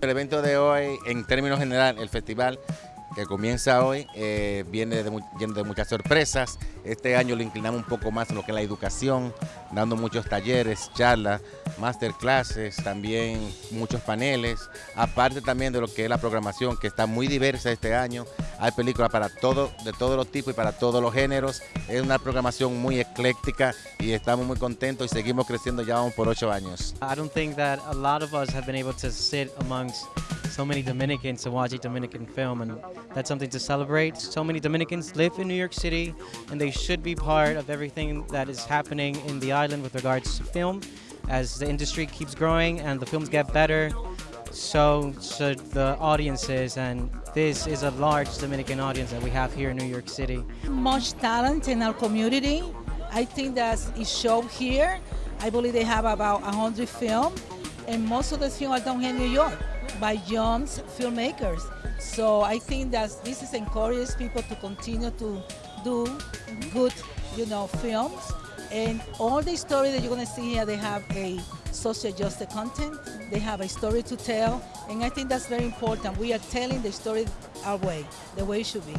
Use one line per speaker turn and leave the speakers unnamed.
El evento de hoy, en términos general, el festival que comienza hoy, eh, viene de, lleno de muchas sorpresas. Este año lo inclinamos un poco más en lo que es la educación, dando muchos talleres, charlas, masterclasses, también muchos paneles, aparte también de lo que es la programación, que está muy diversa este año. Hay películas para todo, de todos los tipos y para todos los géneros. Es una programación muy ecléctica y estamos muy contentos y seguimos creciendo ya vamos por ocho años.
I don't think that a lot of us have been able to sit amongst so many Dominicans to watch a Dominican film, and that's something to celebrate. So many Dominicans live in New York City, and they should be part of everything that is happening in the island with regards to film. As the industry keeps growing and the films get better, so should the audiences, and this is a large Dominican audience that we have here in New York City.
Much talent in our community. I think that it shows here. I believe they have about 100 films, and most of the films are done here in New York by young filmmakers. So I think that this is encourages people to continue to do good, you know, films. And all the story that you're going to see here, they have a social justice content. They have a story to tell, and I think that's very important. We are telling the story our way, the way it should be.